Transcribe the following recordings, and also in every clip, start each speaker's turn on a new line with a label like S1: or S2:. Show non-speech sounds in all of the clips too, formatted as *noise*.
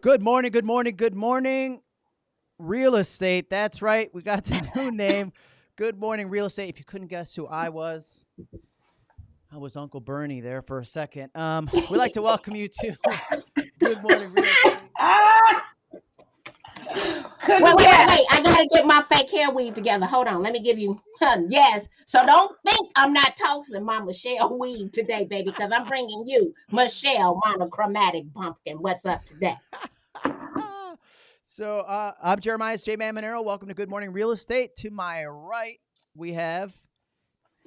S1: Good morning, good morning, good morning. Real estate. That's right. We got the *laughs* new name. Good morning, real estate. If you couldn't guess who I was, I was Uncle Bernie there for a second. Um, we'd like to welcome you to *laughs* Good Morning Real Estate. *laughs*
S2: Couldn't
S3: Wait, wait, wait, wait. I gotta get my fake hair weave together. Hold on. Let me give you yes. So don't think I'm not tossing my Michelle weave today, baby, because I'm bringing you Michelle monochromatic pumpkin. What's up today?
S1: so uh, I'm Jeremiah J. Man Monero. Welcome to Good Morning Real Estate. To my right, we have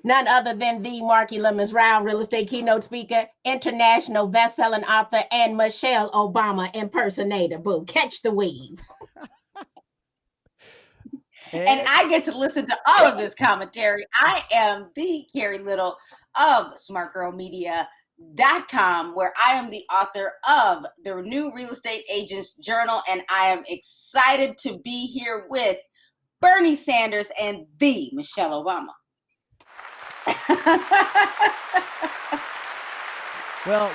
S3: None other than the Marki Lemons Ryhal real estate keynote speaker, international best-selling author, and Michelle Obama impersonator. Boo, catch the weave.
S2: And I get to listen to all of this commentary. I am the Carrie Little of smartgirlmedia.com, where I am the author of the new Real Estate Agents Journal, and I am excited to be here with Bernie Sanders and the Michelle Obama.
S1: Well,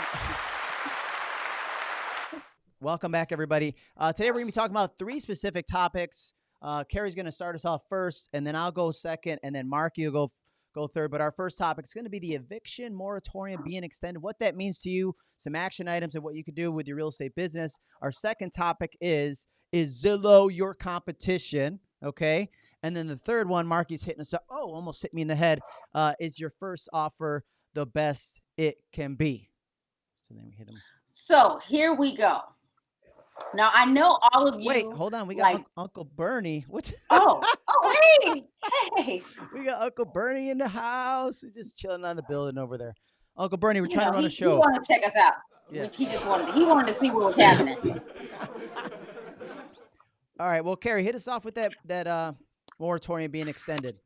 S1: welcome back, everybody. Uh, today we're going to be talking about three specific topics. Uh, Carrie's going to start us off first, and then I'll go second, and then Marky will go go third. But our first topic is going to be the eviction moratorium being extended. What that means to you, some action items, and what you could do with your real estate business. Our second topic is is Zillow your competition? Okay. And then the third one, Marky's hitting us up. Oh, almost hit me in the head. Uh, is your first offer the best it can be? So then we hit him.
S2: so here we go. Now I know all of you.
S1: Wait, hold on. We got
S2: like-
S1: Unc- Uncle Bernie. What?
S2: Oh, oh, *laughs* hey, hey.
S1: we got Uncle Bernie in the house. He's just chilling on the building over there. Uncle Bernie, we're
S2: You
S1: trying
S2: know,
S1: to run
S2: he,
S1: a
S2: He
S1: show.
S2: wanted to check us out.
S1: Yeah.
S2: He just wanted. To, He wanted to see what was happening. *laughs*
S1: All right. Well, Carrie, hit us off with that that uh, moratorium being extended.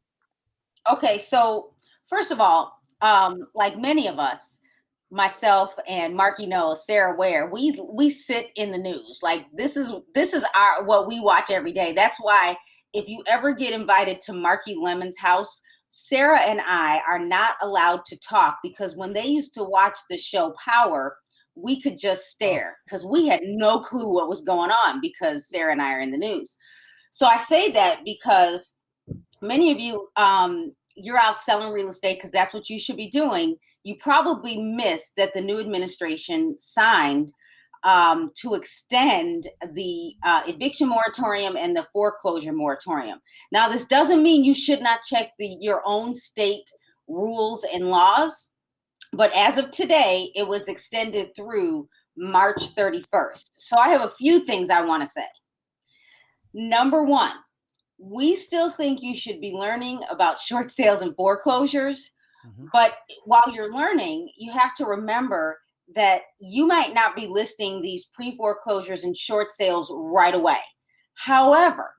S2: Okay, so first of all, um, like many of us, myself and Marky knows, Sarah Ware, we we sit in the news. Like this is this is our what we watch every day. That's why if you ever get invited to Marky Lemon's house, Sarah and I are not allowed to talk because when they used to watch the show Power, we could just stare because we had no clue what was going on because Sarah and I are in the news. So I say that because many of you um, you're out selling real estate because that's what you should be doing you probably missed that the new administration signed um, to extend the uh, eviction moratorium and the foreclosure moratorium. Now this doesn't mean you should not check the your own state rules and laws but as of today it was extended through march 31st so i have a few things i want to say. Number one we still think you should be learning about short sales and foreclosures.
S1: Mhm.
S2: But while you're learning, you have to remember that you might not be listing these pre foreclosures and short sales right away. However,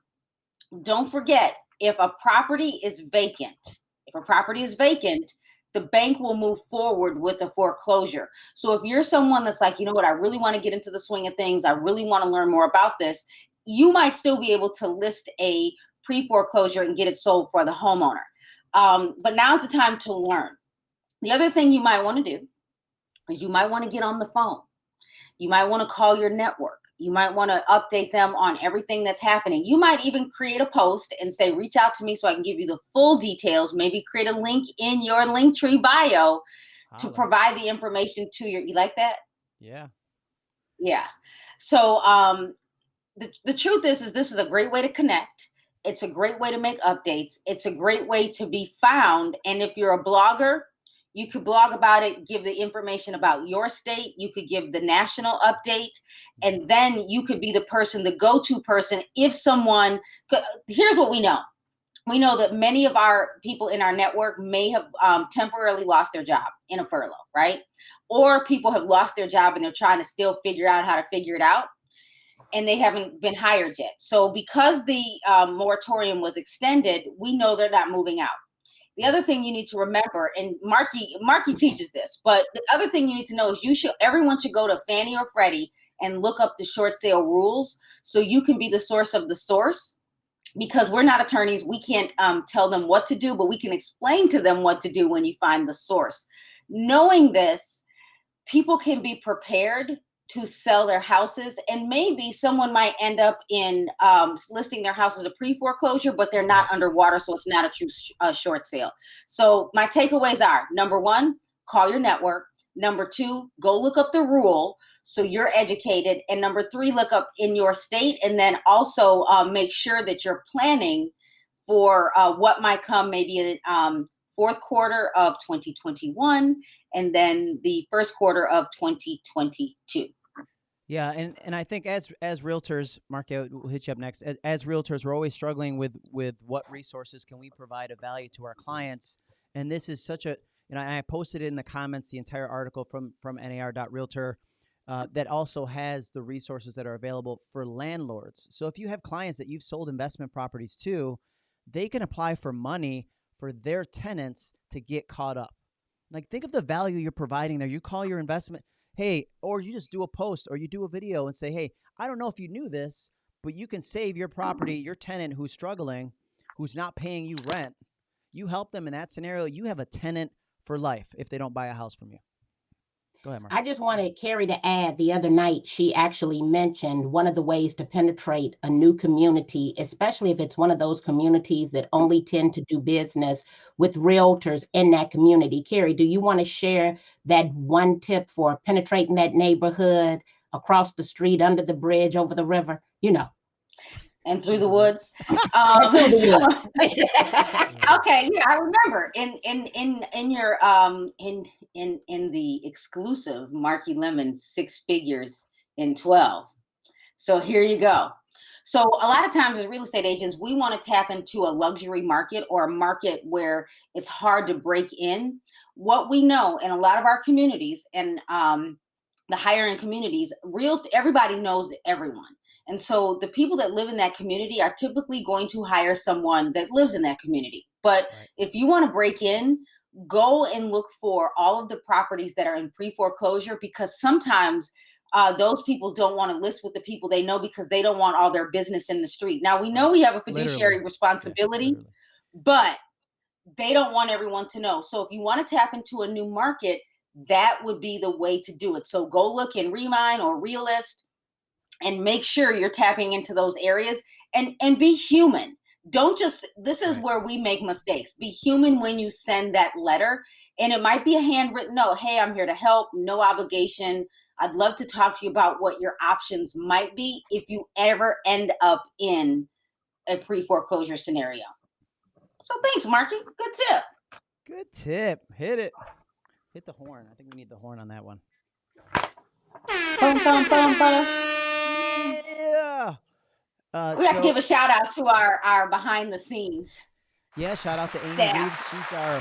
S2: don't forget if a property is vacant, if a property is vacant, the bank will move forward with the foreclosure. So if you're someone that's like, you know what, I really want to get into the swing of things, I really want to learn more about this, you might still be able to list a pre foreclosure and get it sold for the homeowner. Um, but now's the time to learn. The other thing you might want to do is you might want to get on the phone. You might want to call your network. You might want to update them on everything that's happening. You might even create a post and say, reach out to me so I can give you the full details. Maybe create a link in your Linktree bio to provide the information to your. You like that?
S1: Yeah.
S2: Yeah. So um, the, the truth is is this is a great way to connect it's a great way to make updates. It's a great way to be found. And if you're a blogger you could blog about it give the information about your state. You could give the national update. And then you could be the person the go-to person if someone here's what we know. We know that many of our people in our network may have um, temporarily lost their job in a furlough right? Or people have lost their job and they're trying to still figure out how to figure it out and they haven't been hired yet. So because the um, moratorium was extended, we know they're not moving out. The other thing you need to remember, and Marky Marky teaches this, but the other thing you need to know is you should everyone should go to Fannie or Freddie and look up the short sale rules so you can be the source of the source. Because we're not attorneys, we can't um, tell them what to do, but we can explain to them what to do when you find the source. Knowing this, people can be prepared to sell their houses and maybe someone might end up in um, listing their house as a pre-foreclosure but they're not underwater so it's not a true sh- uh, short sale. So my takeaways are number one call your network. Number two go look up the rule so you're educated. And number three look up in your state and then also um, make sure that you're planning for uh, what might come maybe in um, fourth quarter of 2021 and then the first quarter of 2022
S1: yeah, and, and I think as as realtors, we'll hit you up next. As, as realtors, we're always struggling with with what resources can we provide of value to our clients, and this is such a you know I posted in the comments the entire article from from nar.realtor uh, that also has the resources that are available for landlords. So if you have clients that you've sold investment properties to, they can apply for money for their tenants to get caught up. Like think of the value you're providing there. You call your investment hey, or you just do a post or you do a video and say, hey, I don't know if you knew this, but you can save your property, your tenant who's struggling, who's not paying you rent. You help them in that scenario, you have a tenant for life if they don't buy a house from you. Go ahead.
S3: I just wanted Carrie to add the other night, she actually mentioned one of the ways to penetrate a new community, especially if it's one of those communities that only tend to do business with realtors in that community. Carrie, do you want to share that one tip for penetrating that neighborhood across the street, under the bridge, over the river? You know
S2: and through the woods. *laughs* Um, so, *laughs* *laughs* okay, yeah, I remember in in in in your um in in in the exclusive Marky Lemon six figures in twelve. So here you go. So a lot of times as real estate agents, we want to tap into a luxury market or a market where it's hard to break in. What we know in a lot of our communities and um, the higher end communities, real everybody knows everyone. And so the people that live in that community are typically going to hire someone that lives in that community. But right. if you want to break in, go and look for all of the properties that are in pre foreclosure because sometimes uh, those people don't want to list with the people they know because they don't want all their business in the street. Now, we know we have a fiduciary literally. responsibility, yeah, but they don't want everyone to know. So if you want to tap into a new market, that would be the way to do it. So go look in Remine or Realist and make sure you're tapping into those areas and and be human. Don't just this is where we make mistakes. Be human when you send that letter. And it might be a handwritten note hey i'm here to help no obligation. I'd love to talk to you about what your options might be if you ever end up in a pre-foreclosure scenario. So thanks marky. Good tip.
S1: Good tip. Hit it. Hit the horn. I think we need the horn on that one.
S2: Boom, boom, boom, boom.
S1: Yeah.
S2: Uh, we have so, to give a shout out to our our behind the scenes.
S1: Yeah, shout out to Amy Reeves. She's our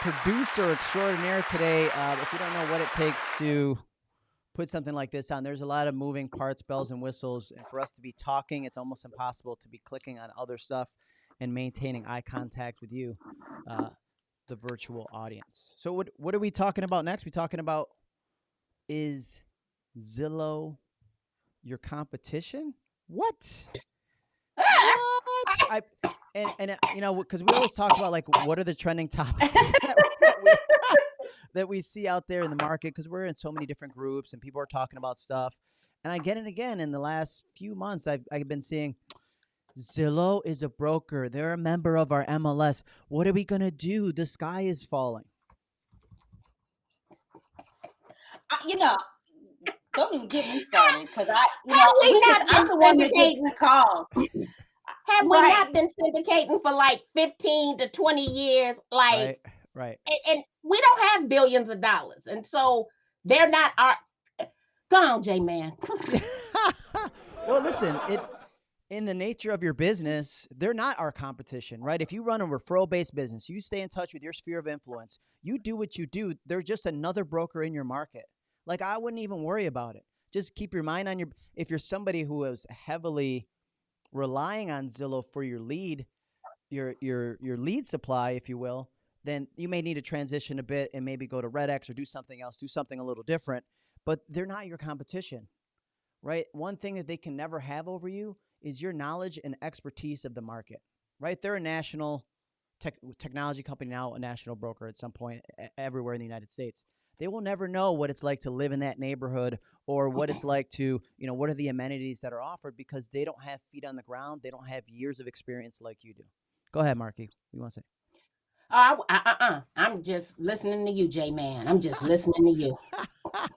S1: producer extraordinaire today. Uh, if you don't know what it takes to put something like this on, there's a lot of moving parts, bells and whistles, and for us to be talking, it's almost impossible to be clicking on other stuff and maintaining eye contact with you, uh, the virtual audience. So, what what are we talking about next? We talking about is Zillow your competition? What? *laughs* what? I and and uh, you know because we always talk about like what are the trending *laughs* topics that, we, *laughs* that we see out there in the market because we're in so many different groups and people are talking about stuff. And I get it again in the last few months, I've I've been seeing Zillow is a broker. They're a member of our MLS. What are we gonna do? The sky is falling.
S2: Uh, you know, don't even get me started because I, you
S3: Have
S2: know,
S3: we
S2: because
S3: not
S2: I'm
S3: been
S2: the one that gets
S3: syndicating?
S2: the calls.
S3: Have we
S2: Right.
S3: not been syndicating for like 15 to 20 years? Like,
S1: right, right.
S3: and, and we don't have billions of dollars. And so they're not our. Go on, J Man. *laughs*
S1: well, listen, it in the nature of your business, they're not our competition, right? If you run a referral-based business, you stay in touch with your sphere of influence, you do what you do, they're just another broker in your market. Like I wouldn't even worry about it. Just keep your mind on your if you're somebody who is heavily relying on Zillow for your lead, your your your lead supply, if you will, then you may need to transition a bit and maybe go to RedX or do something else, do something a little different. But they're not your competition, right? One thing that they can never have over you is your knowledge and expertise of the market, right? They're a national tech, technology company now, a national broker at some point everywhere in the United States. They will never know what it's like to live in that neighborhood or what it's like to, you know, what are the amenities that are offered because they don't have feet on the ground. They don't have years of experience like you do. Go ahead, Marky. What do you want to say?
S3: Uh, uh, uh, uh. I'm just listening to you, J Man. I'm just listening to you. *laughs*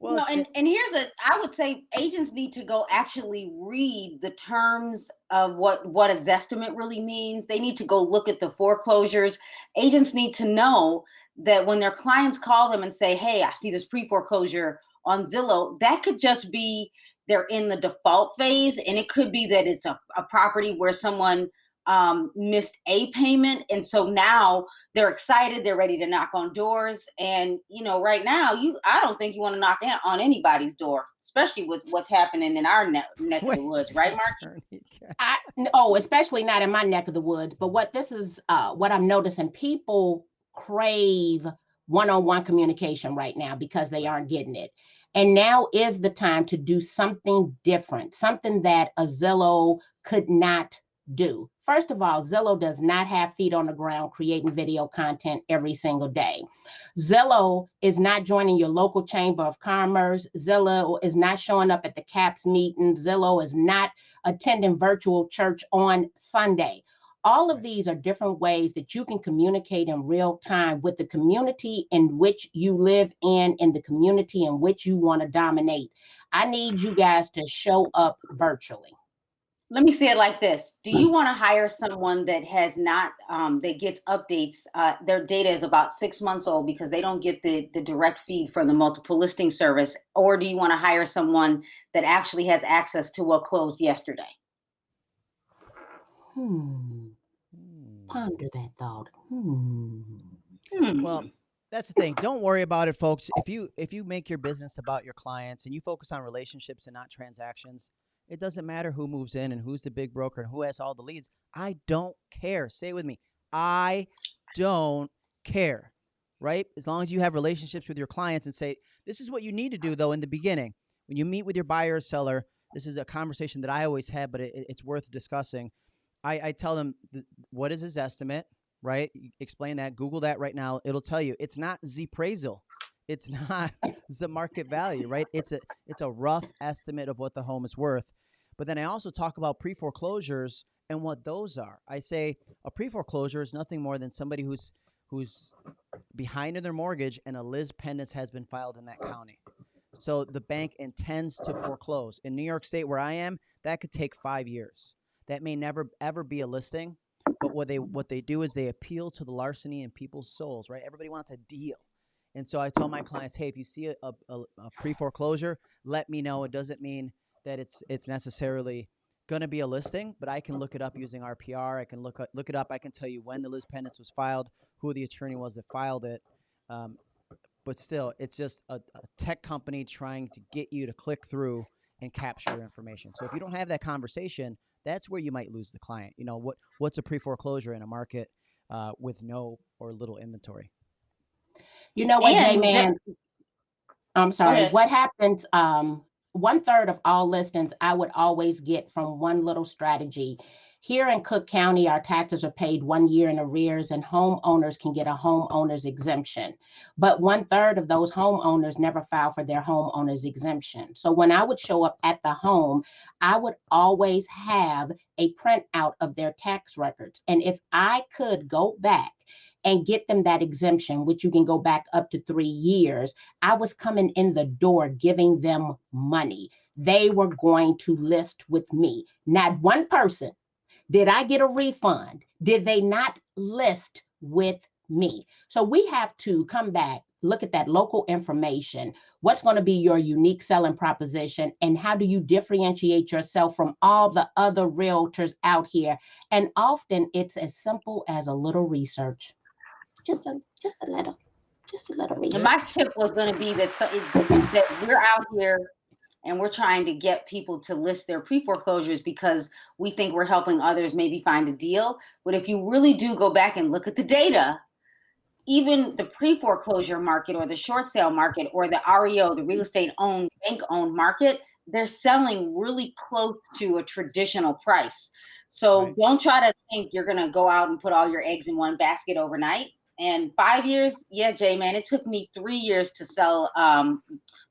S1: well,
S2: no, and, and here's a I would say agents need to go actually read the terms of what what a zestimate really means. They need to go look at the foreclosures. Agents need to know that when their clients call them and say, "Hey, I see this pre-foreclosure on Zillow," that could just be they're in the default phase, and it could be that it's a, a property where someone um, missed a payment, and so now they're excited they're ready to knock on doors and you know right now you i don't think you want to knock in on anybody's door especially with what's happening in our neck, neck of the woods right mark
S1: Attorney Cat. *laughs*
S3: Oh, especially not in my neck of the woods. But what this is, uh, what I'm noticing, people crave one-on-one communication right now because they aren't getting it. And now is the time to do something different, something that a Zillow could not do. First of all, Zillow does not have feet on the ground creating video content every single day. Zillow is not joining your local chamber of commerce. Zillow is not showing up at the CAPS meeting. Zillow is not attending virtual church on Sunday. All of these are different ways that you can communicate in real time with the community in which you live in, in the community in which you want to dominate. I need you guys to show up virtually.
S2: let me say it like this do you want to hire someone that has not um, that gets updates uh, their data is about six months old because they don't get the, the direct feed from the multiple listing service or do you want to hire someone that actually has access to what closed yesterday
S3: Hmm.
S1: Hmm.
S3: Ponder that thought. Hmm.
S2: Hmm.
S1: Well, that's the thing. Don't worry about it, folks. If you if you make your business about your clients and you focus on relationships and not transactions, it doesn't matter who moves in and who's the big broker and who has all the leads. I don't care. Say it with me. I don't care. Right? As long as you have relationships with your clients and say, this is what you need to do though in the beginning. When you meet with your buyer or seller, this is a conversation that I always have, but it, it's worth discussing. I, I tell them th- what is his estimate, right? Explain that. Google that right now. It'll tell you it's not Z appraisal. It's *laughs* not the market value, right? It's a it's a rough estimate of what the home is worth. But then I also talk about pre foreclosures and what those are. I say a pre foreclosure is nothing more than somebody who's who's behind in their mortgage and a lis pendens has been filed in that county. So the bank intends to foreclose. In New York State, where I am, that could take five years. That may never ever be a listing. But what they what they do is they appeal to the larceny in people's souls, right? Everybody wants a deal. And so I tell my clients, hey, if you see a, a, a pre foreclosure, let me know. It doesn't mean that it's it's necessarily going to be a listing, but I can look it up using RPR. I can look look it up. I can tell you when the lis pendens was filed, who the attorney was that filed it. Um, but still, it's just a, a tech company trying to get you to click through and capture information. So if you don't have that conversation, that's where you might lose the client. You know what what's a pre foreclosure in a market uh, with no or little inventory?
S3: You know what, J
S2: And the-
S3: Man? I'm sorry. What happens? Um, one third of all listings I would always get from one little strategy. Here in Cook County, our taxes are paid one year in arrears, and homeowners can get a homeowner's exemption. But one third of those homeowners never file for their homeowner's exemption. So when I would show up at the home, I would always have a printout of their tax records. And if I could go back and get them that exemption, which you can go back up to three years, I was coming in the door giving them money. They were going to list with me. Not one person. Did I get a refund? Did they not list with me? So we have to come back, look at that local information. What's going to be your unique selling proposition? And how do you differentiate yourself from all the other realtors out here? And often it's as simple as a little research. Just a just a little, just a little
S2: And
S3: research.
S2: my tip was going to be that so, that we're out here and we're trying to get people to list their pre foreclosures because we think we're helping others maybe find a deal. But if you really do go back and look at the data, even the pre foreclosure market or the short sale market or the REO, the real estate owned, bank owned market, they're selling really close to a traditional price. So
S1: Right.
S2: don't try to think you're going to go out and put all your eggs in one basket overnight. And five years, yeah, Jay, man, it took me three years to sell. Um,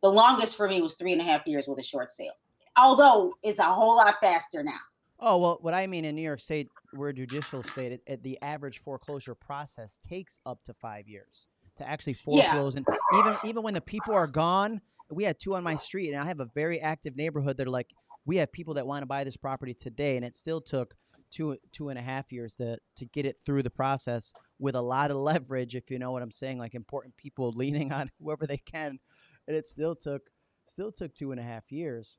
S2: the longest for me was three and a half years with a short sale. Although it's a whole lot faster now.
S1: Oh well, what I mean in New York State, we're a judicial state. It, it- the average foreclosure process takes up to five years to actually
S2: Yeah.
S1: foreclose, and even even when the people are gone, we had two on my street, and I have a very active neighborhood. They're like, we have people that want to buy this property today, and it still took two two and a half years to to get it through the process with a lot of leverage, if you know what I'm saying, like important people *laughs* leaning on whoever they can, and it still took still took two and a half years.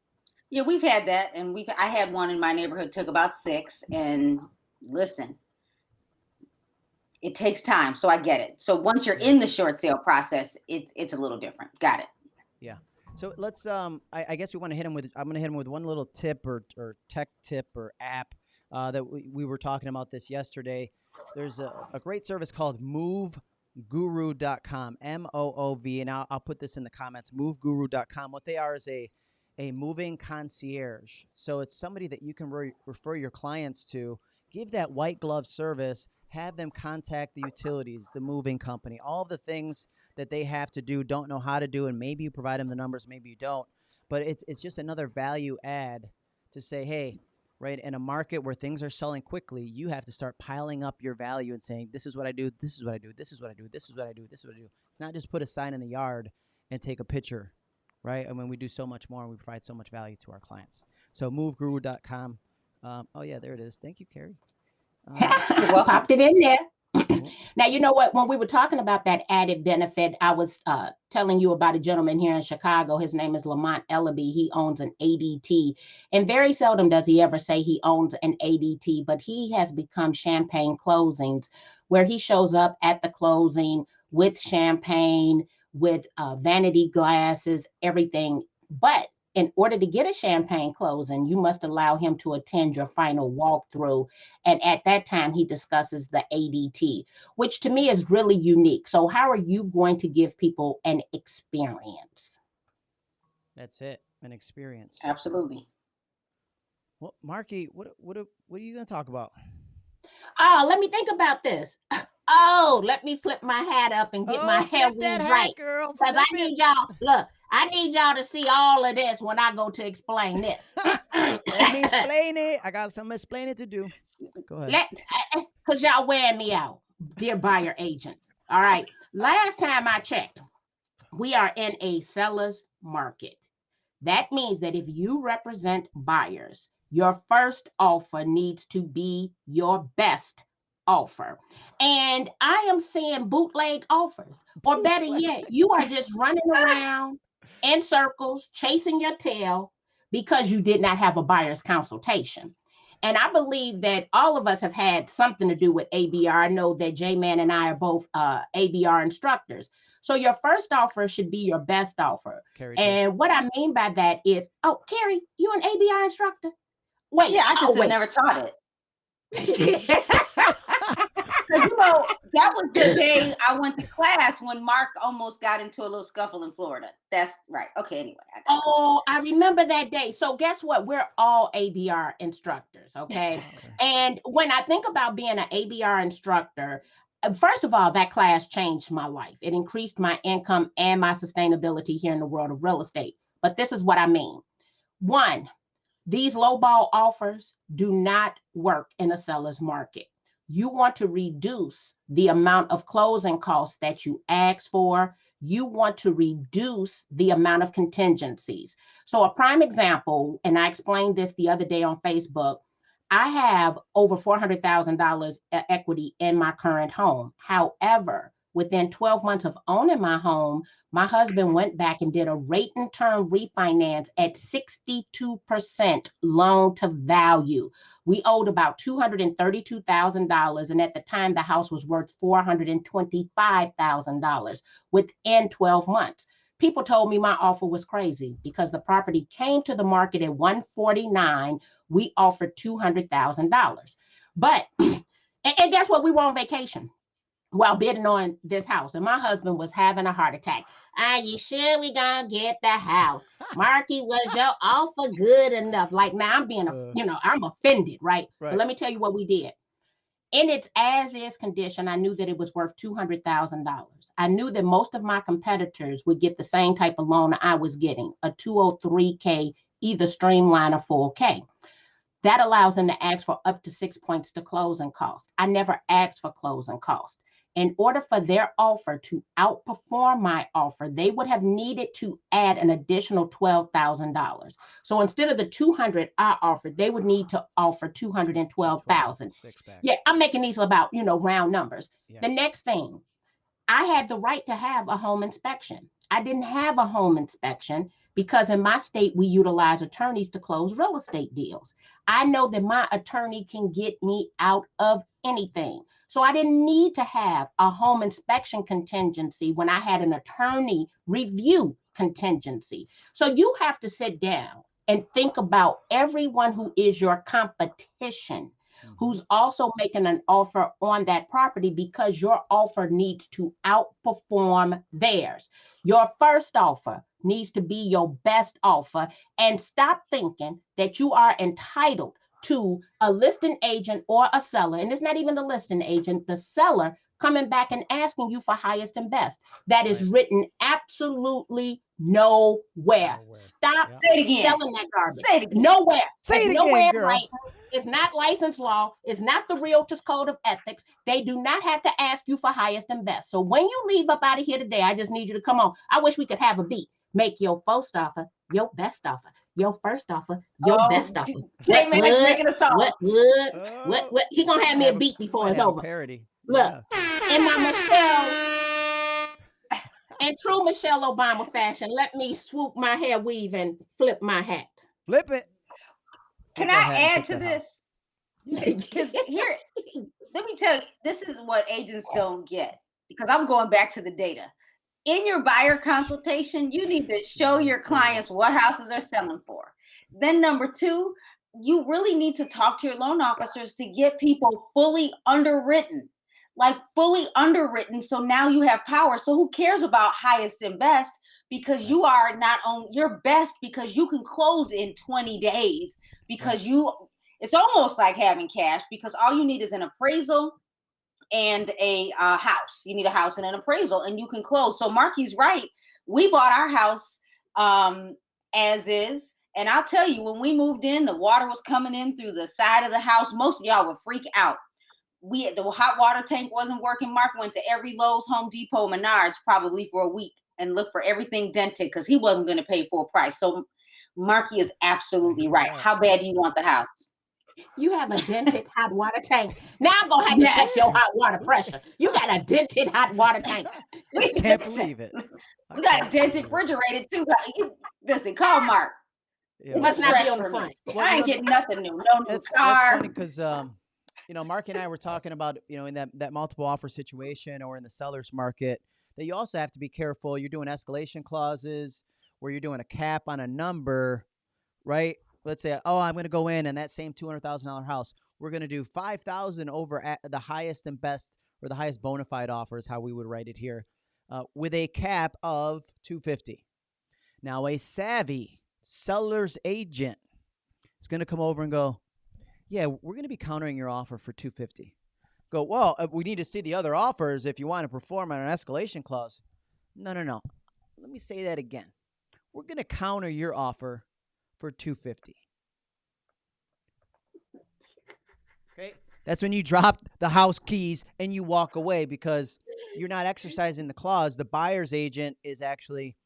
S2: Yeah, we've had that, and we've. I had one in my neighborhood took about six. And listen, it takes time, so I get it. So once you're in the short sale process, it's it's a little different. Got it. Yeah.
S1: So let's um I, I guess we want to hit him with I'm gonna hit him with one little tip or, or tech tip or app uh, that we, we were talking about this yesterday. There's a, a great service called moovguru.com, M O O V, and I'll, I'll put this in the comments. Moovguru.com. What they are is a a moving concierge. So it's somebody that you can re- refer your clients to, give that white glove service, have them contact the utilities, the moving company, all the things that they have to do, don't know how to do, and maybe you provide them the numbers, maybe you don't. But it's it's just another value add to say, hey, right, in a market where things are selling quickly, you have to start piling up your value and saying, this is what I do, this is what I do, this is what I do, this is what I do, this is what I do. It's not just put a sign in the yard and take a picture, right? I mean, we do so much more and we provide so much value to our clients. So moovguru.com. Um, oh yeah, there it is. Thank you, Carrie. Um, *laughs*
S2: welcome.
S3: Popped it in there. Now you know what? When we were talking about that added benefit, I was uh, telling you about a gentleman here in Chicago. His name is Lamont Ellaby. He owns an ADT, and very seldom does he ever say he owns an ADT. But he has become Champagne Closings, where he shows up at the closing with champagne, with uh, vanity glasses, everything. But in order to get a champagne closing, you must allow him to attend your final walkthrough. And at that time, he discusses the ADT, which to me is really unique. So, how are you going to give people an experience?
S1: that's it, an experience.
S2: Absolutely.
S1: Well, Marky, what what what are you gonna talk about?
S3: Oh, let me think about this. *laughs* Oh, let me flip my hat up and get my oh,
S1: hair that hat,
S3: right.
S1: girl.
S3: Because I need y'all, look, I need y'all to see all of this when I go to explain this. *laughs*
S1: Let me *laughs* explain it. I got some explaining to do. Go ahead.
S3: Because eh, eh, y'all wearing me out, dear buyer agents. All right. Last time I checked, we are in a seller's market. That means that if you represent buyers, your first offer needs to be your best offer. And I am seeing bootleg offers, or better yet, you are just running around in circles, chasing your tail because you did not have a buyer's consultation. And I believe that all of us have had something to do with ABR. I know that J Man and I are both uh, ABR instructors. So your first offer should be your best offer.
S1: Carrie. too.
S3: And what I mean by that is, oh, Carrie, you an ABR instructor? Wait,
S2: Yeah, I just
S3: oh,
S2: have never taught it. *laughs* Because you know that was the day I went to class when Mark almost got into a little scuffle in Florida. That's right. Okay. Anyway. I got
S3: oh, I remember that day. So guess what? We're all ABR instructors, okay? And when I think about being an ABR instructor, uh, first of all, that class changed my life. It increased my income and my sustainability here in the world of real estate. But this is what I mean. One, these lowball offers do not work in a seller's market. You want to reduce the amount of closing costs that you ask for. You want to reduce the amount of contingencies. So, a prime example, and I explained this the other day on Facebook. I have over $400,000 e- equity in my current home. However, within 12 months of owning my home, my husband went back and did a rate and term refinance at 62% loan to value. We owed about $232,000. And at the time, the house was worth $425,000 within 12 months. People told me my offer was crazy because the property came to the market at 149. We offered $200,000. But, *clears throat* and, guess what? We were on vacation while bidding on this house. And my husband was having a heart attack. Are you sure we gonna get the house? Marky, was your offer good enough? Like now I'm being, a,
S1: Uh.
S3: you know, I'm offended, right?
S1: Right.
S3: But let me tell you what we did. In its as is condition, I knew that it was worth $200,000. I knew that most of my competitors would get the same type of loan I was getting, a 203K, either streamline or 4K. That allows them to ask for up to six points to closing cost. I never asked for closing cost. In order for their offer to outperform my offer, they would have needed to add an additional $12,000. So instead of the 200 I offered, they would need to offer 212,000.
S1: Six.
S3: Yeah, I'm making these about, you know, round numbers.
S1: Yeah.
S3: The next thing, I had the right to have a home inspection. I didn't have a home inspection because in my state, we utilize attorneys to close real estate deals. I know that my attorney can get me out of anything. So I didn't need to have a home inspection contingency when I had an attorney review contingency. So you have to sit down and think about everyone who is your competition
S1: Mhm.
S3: who's also making an offer on that property because your offer needs to outperform theirs. Your first offer needs to be your best offer and stop thinking that you are entitled to a listing agent or a seller. And it's not even the listing agent, the seller coming back and asking you for highest and best. That is
S1: Right.
S3: written absolutely nowhere.
S1: Nowhere.
S3: Stop
S1: Yeah.
S2: Say it again.
S3: selling that garbage.
S2: Say it again.
S3: Nowhere.
S1: Say
S3: It's
S1: it again,
S3: nowhere
S1: girl.
S3: right. It's not license law. It's not the Realtors Code of Ethics. They do not have to ask you for highest and best. So when you leave up out of here today, I just need you to come on. I wish we could have a beat. Make your first offer your best offer. Your first offer uh, your
S2: Oh,
S3: best offer.
S2: J Man's
S3: what,
S2: making a song.
S3: What what
S1: Oh,
S3: what what? He gonna have me a
S1: have a-
S3: beat before
S1: might
S3: it's over.
S1: Parody.
S3: Look.
S1: Yeah.
S3: In my Michelle, in true Michelle Obama fashion, let me swoop my hair weave and flip my hat.
S1: Flip it.
S2: Can
S1: Go
S2: I add to this? Because here, let me tell you, this is what agents *laughs* don't get. Because I'm going back to the data. In your buyer consultation, you need to show your clients what houses are selling for. Then, number two, you really need to talk to your loan officers to get people fully underwritten, like fully underwritten. So now you have power. So who cares about highest and best? Because you are not on your best because you can close in 20 days because you it's almost like having cash because all you need is an appraisal and a uh, house. You need a house and an appraisal, and you can close. So Marky's right. We bought our house um, as is, and I'll tell you, when we moved in, the water was coming in through the side of the house. Most of y'all would freak out. We the hot water tank wasn't working. Mark went to every Lowe's, Home Depot, Menards probably for a week and looked for everything dented because he wasn't going to pay full price. So Marky is absolutely right. How bad do you want the house?
S3: You have a dented hot water tank. Now I'm gonna have to check your hot water pressure. You got a dented hot water *laughs* tank.
S1: I can't believe it. *laughs*
S2: We got a dented
S1: it.
S2: refrigerator too. You- Listen, call Mark.
S1: Yeah,
S2: It's
S3: Must not be on the front.
S1: Well,
S2: I ain't getting nothing new. No new
S1: That's, that's
S2: car.
S1: funny because um, you know, Mark and I were talking about you know in that that multiple offer situation or in the seller's market that you also have to be careful. You're doing escalation clauses where you're doing a cap on a number, right? Let's say, oh, I'm going to go in and that same two hundred thousand dollar house, we're going to do five thousand over at the highest and best or the highest bona fide offer is how we would write it here, uh, with a cap of two fifty. Now, a savvy seller's agent is going to come over and go, yeah, we're going to be countering your offer for 250. Go, well, uh, we need to see the other offers if you want to perform on an escalation clause. No, no, no. Let me say that again. We're going to counter your offer for 250. Okay? That's when you drop the house keys and you walk away because you're not exercising the clause. The buyer's agent is actually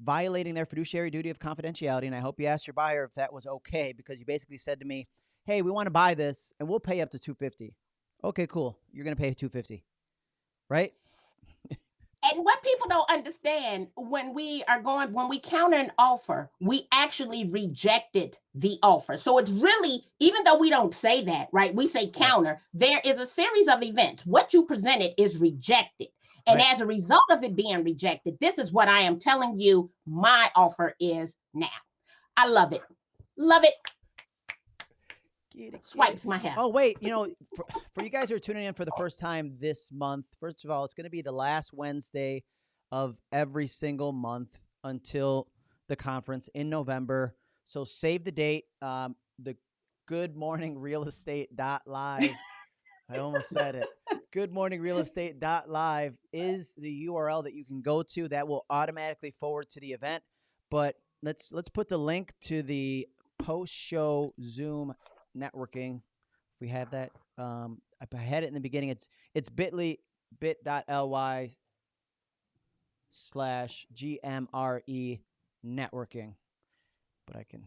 S1: violating their fiduciary duty of confidentiality. And I hope you asked your buyer if that was okay because you basically said to me, "Hey, we want to buy this and we'll pay up to 250." Okay, cool. You're going to pay 250. Right?
S3: And what people don't understand when we are going, when we counter an offer, we actually rejected the offer. So it's really, even though we don't say that, right? We say counter, there is a series of events. What you presented is rejected. And
S1: Right.
S3: as a result of it being rejected, this is what I am telling you my offer is now. I love it. Love it.
S1: Get it.
S3: Swipes my hair.
S1: Oh wait, you know, for, for you guys who are tuning in for the first time this month, first of all, it's going to be the last Wednesday of every single month until the conference in November. So save the date. Um, the Good Morning Real Estate dot live. I almost said it. Good Morning Real Estate dot live is the URL that you can go to that will automatically forward to the event. But let's let's put the link to the post show Zoom networking. If we have that, um, I had it in the beginning. It's it's bit.ly bit.ly slash GMRE networking. But I can,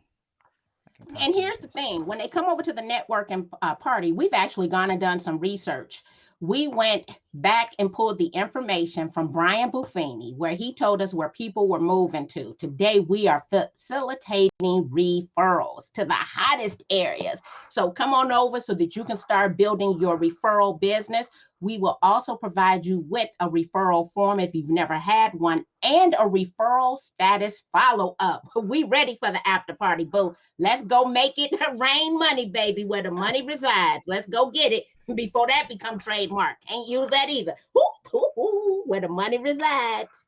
S1: I can.
S3: And here's the thing when they come over to the networking uh, party, we've actually gone and done some research. We went back and pulled the information from Brian Buffini, where he told us where people were moving to. Today, we are facilitating referrals to the hottest areas. So come on over so that you can start building your referral business. We will also provide you with a referral form if you've never had one and a referral status follow up. *laughs* We ready for the after party, boo. Let's go make it *laughs* rain money, baby, where the money resides. Let's go get it *laughs* before that become trademark. Can't use that either. Woo, woo, woo, where the money resides.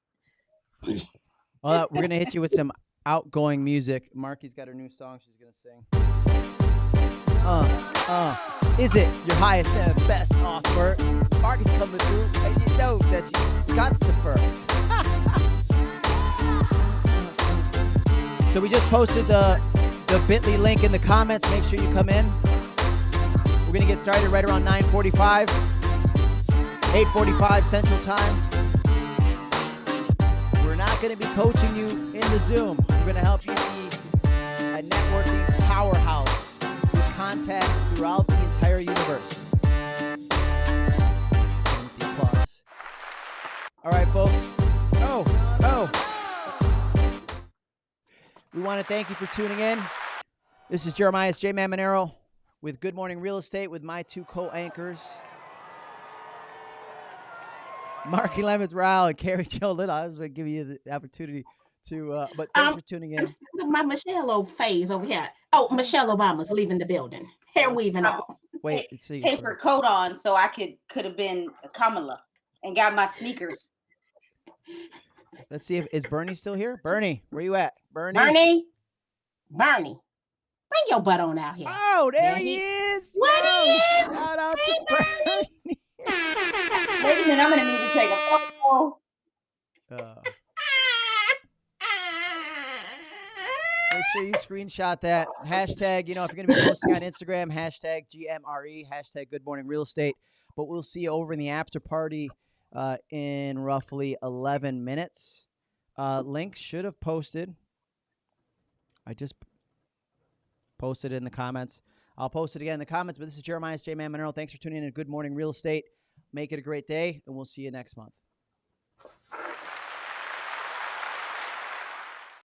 S1: Well, we're gonna hit you with some outgoing music. Marky's got her new song she's gonna sing. Uh, uh, is it your highest and best offer? Marky's coming through, and you know that you got super. *laughs* so we just posted the the Bitly link in the comments. Make sure you come in. We're gonna get started right around 9:45, 8:45 Central Time. We're not going to be coaching you in the Zoom. We're going to help you be a networking powerhouse with contacts throughout entire universe. Applause. All right, folks. Oh, oh. We want to thank you for tuning in. This is Jeremiah J. Mamonero with Good Morning Real Estate with my two co-anchors. Marki Lemons Ryhal and Carrie Jo Little. I was going to give you the opportunity to, uh, but thanks
S3: Um,
S1: for tuning in.
S3: I'm in my Michelle O phase over here. Oh, Michelle Obama's leaving the building. Hair weaving all.
S1: Wait, *laughs* let's see.
S2: Tape her coat on so I could could have been Kamala and got my sneakers.
S1: Let's see if is Bernie still here. Bernie, where you at? Bernie.
S3: Bernie, Bernie, bring your butt on out here.
S1: Oh, there
S3: There
S1: he,
S3: he-
S1: is.
S3: What
S1: Yo,
S3: he is?
S1: Shout out to
S3: Hey,
S1: Bernie.
S2: Wait a minute, I'm gonna need to take a *laughs* photo.
S1: Uh, make sure you screenshot that hashtag. You know, if you're going to be posting on Instagram, hashtag GMRE, hashtag Good Morning Real Estate. But we'll see you over in the after party uh, in roughly 11 minutes. Uh, link should have posted. I just posted it in the comments. I'll post it again in the comments. But this is Jeremiah J. Man Monero. Thanks for tuning in Good Morning Real Estate. Make it a great day, and we'll see you next month.